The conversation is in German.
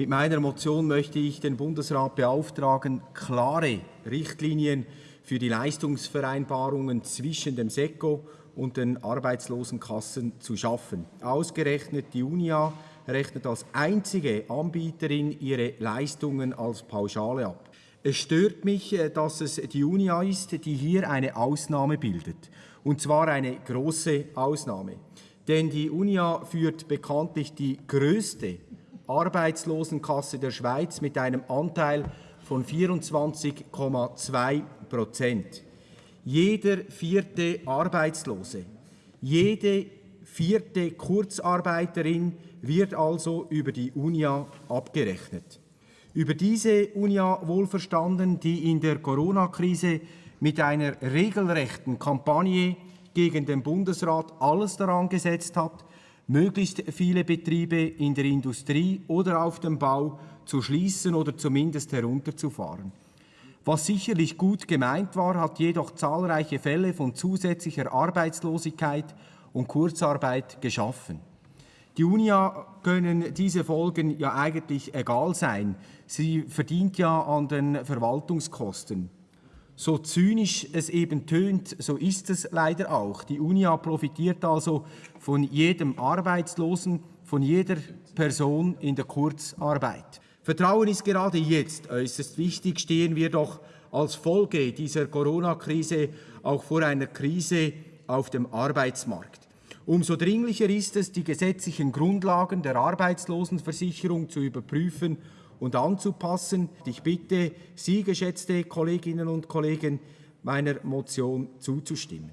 Mit meiner Motion möchte ich den Bundesrat beauftragen, klare Richtlinien für die Leistungsvereinbarungen zwischen dem SECO und den Arbeitslosenkassen zu schaffen. Ausgerechnet die UNIA rechnet als einzige Anbieterin ihre Leistungen als Pauschale ab. Es stört mich, äh, dass es die UNIA ist, die hier eine Ausnahme bildet. Und zwar eine große Ausnahme. Denn die UNIA führt bekanntlich die größte Arbeitslosenkasse der Schweiz mit einem Anteil von 24,2 Prozent. Jeder vierte Arbeitslose, jede vierte Kurzarbeiterin wird also über die UNIA abgerechnet. Über diese UNIA wohlverstanden, die in der Corona-Krise mit einer regelrechten Kampagne gegen den Bundesrat alles daran gesetzt hat, möglichst viele Betriebe in der Industrie oder auf dem Bau zu schließen oder zumindest herunterzufahren. Was sicherlich gut gemeint war, hat jedoch zahlreiche Fälle von zusätzlicher Arbeitslosigkeit und Kurzarbeit geschaffen. Die UNIA können diese Folgen ja eigentlich egal sein. Sie verdient ja an den Verwaltungskosten. So zynisch es eben tönt, so ist es leider auch. Die UNIA profitiert also von jedem Arbeitslosen, von jeder Person in der Kurzarbeit. Vertrauen ist gerade jetzt äußerst wichtig, stehen wir doch als Folge dieser Corona-Krise auch vor einer Krise auf dem Arbeitsmarkt. Umso dringlicher ist es, die gesetzlichen Grundlagen der Arbeitslosenversicherung zu überprüfen und anzupassen. Ich bitte Sie, geschätzte Kolleginnen und Kollegen, meiner Motion zuzustimmen.